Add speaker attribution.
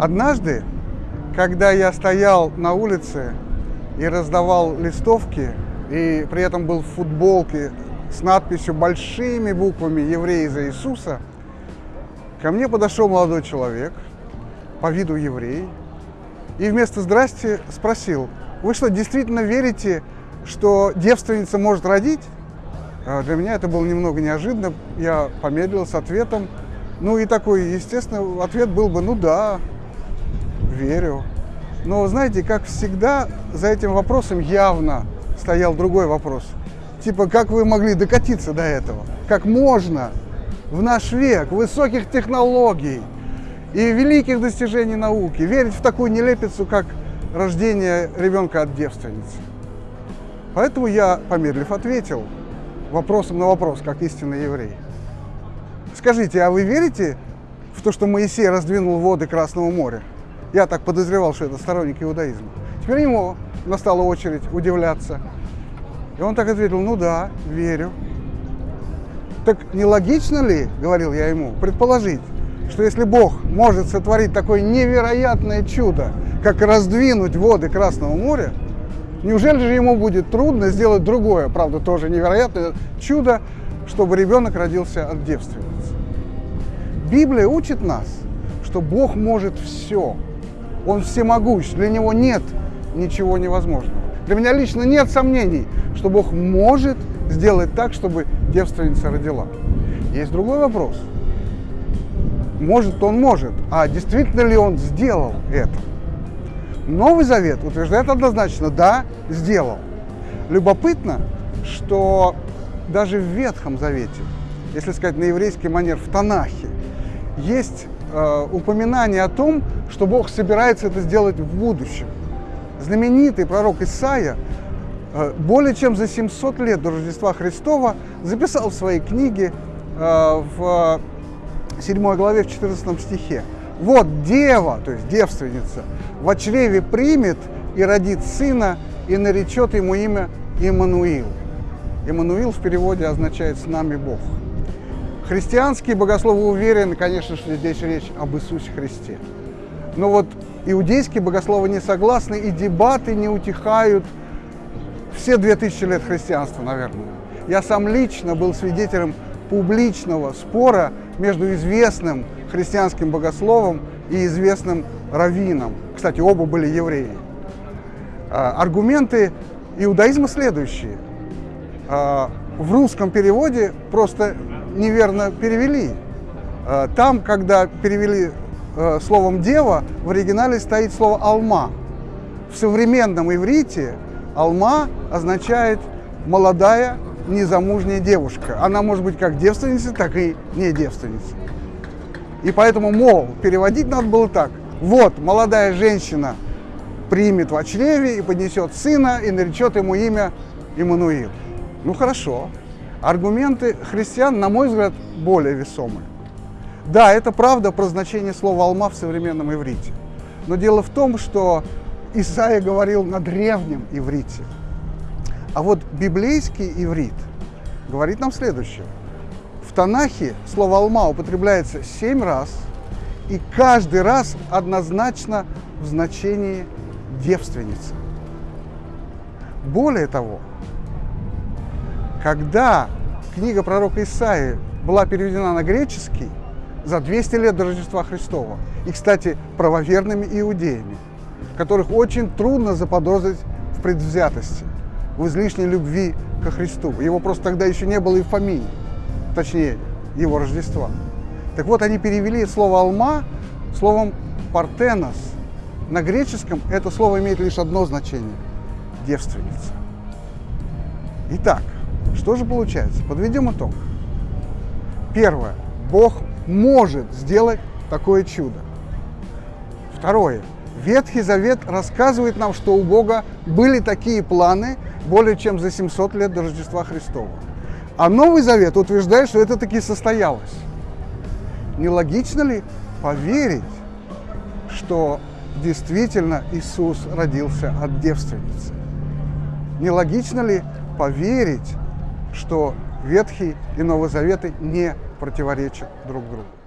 Speaker 1: Однажды, когда я стоял на улице и раздавал листовки, и при этом был в футболке с надписью большими буквами «Евреи за Иисуса», ко мне подошел молодой человек, по виду еврей, и вместо «здрасте» спросил, вы что, действительно верите, что девственница может родить? А для меня это было немного неожиданно, я помедлил с ответом, ну и такой, естественно, ответ был бы, ну да, верю. Но знаете, как всегда, за этим вопросом явно стоял другой вопрос. Типа, как вы могли докатиться до этого? Как можно в наш век высоких технологий и великих достижений науки верить в такую нелепицу, как рождение ребенка от девственницы? Поэтому я, помедлив, ответил вопросом на вопрос, как истинный еврей. Скажите, а вы верите в то, что Моисей раздвинул воды Красного моря? Я так подозревал, что это сторонник иудаизма. Теперь ему настала очередь удивляться. И он так ответил, ну да, верю. Так нелогично ли, говорил я ему, предположить, что если Бог может сотворить такое невероятное чудо, как раздвинуть воды Красного моря, неужели же ему будет трудно сделать другое, правда, тоже невероятное чудо, чтобы ребенок родился от девственницы? Библия учит нас, что Бог может все. Он всемогущ, для Него нет ничего невозможного. Для меня лично нет сомнений, что Бог может сделать так, чтобы девственница родила. Есть другой вопрос. Может, Он может, а действительно ли Он сделал это? Новый Завет утверждает однозначно, да, сделал. Любопытно, что даже в Ветхом Завете, если сказать на еврейский манер, в Танахе, есть э, упоминание о том, что Бог собирается это сделать в будущем. Знаменитый пророк Исаия э, более чем за 700 лет до Рождества Христова записал в своей книге э, в 7 главе, в 14 стихе. «Вот дева, то есть девственница, в чреве примет и родит сына, и наречет ему имя Иммануил». Иммануил в переводе означает «с нами Бог». Христианские богословы уверены, конечно, что здесь речь об Иисусе Христе. Но вот иудейские богословы не согласны, и дебаты не утихают все две тысячи лет христианства, наверное. Я сам лично был свидетелем публичного спора между известным христианским богословом и известным раввином. Кстати, оба были евреи. А, аргументы иудаизма следующие. А, в русском переводе просто неверно перевели. Э, там, когда перевели э, словом «дева», в оригинале стоит слово «алма». В современном иврите «алма» означает «молодая незамужняя девушка». Она может быть как девственница, так и не девственница. И поэтому, мол, переводить надо было так. Вот, молодая женщина примет в чреве и поднесет сына, и наречет ему имя Иммануил. Ну хорошо, Аргументы христиан, на мой взгляд, более весомы. Да, это правда про значение слова «алма» в современном иврите. Но дело в том, что Исаия говорил на древнем иврите. А вот библейский иврит говорит нам следующее. В Танахе слово «алма» употребляется семь раз, и каждый раз однозначно в значении девственницы. Более того, когда книга пророка Исаии была переведена на греческий за 200 лет до Рождества Христова, и, кстати, правоверными иудеями, которых очень трудно заподозрить в предвзятости, в излишней любви ко Христу. Его просто тогда еще не было и фамилии, точнее, его Рождества. Так вот, они перевели слово «алма» словом «партенос». На греческом это слово имеет лишь одно значение – девственница. Итак, что же получается? Подведем итог. Первое. Бог может сделать такое чудо. Второе. Ветхий Завет рассказывает нам, что у Бога были такие планы более чем за 700 лет до Рождества Христова. А Новый Завет утверждает, что это таки состоялось. Нелогично ли поверить, что действительно Иисус родился от девственницы? Нелогично ли поверить, что Ветхий и Новый Заветы не противоречат друг другу.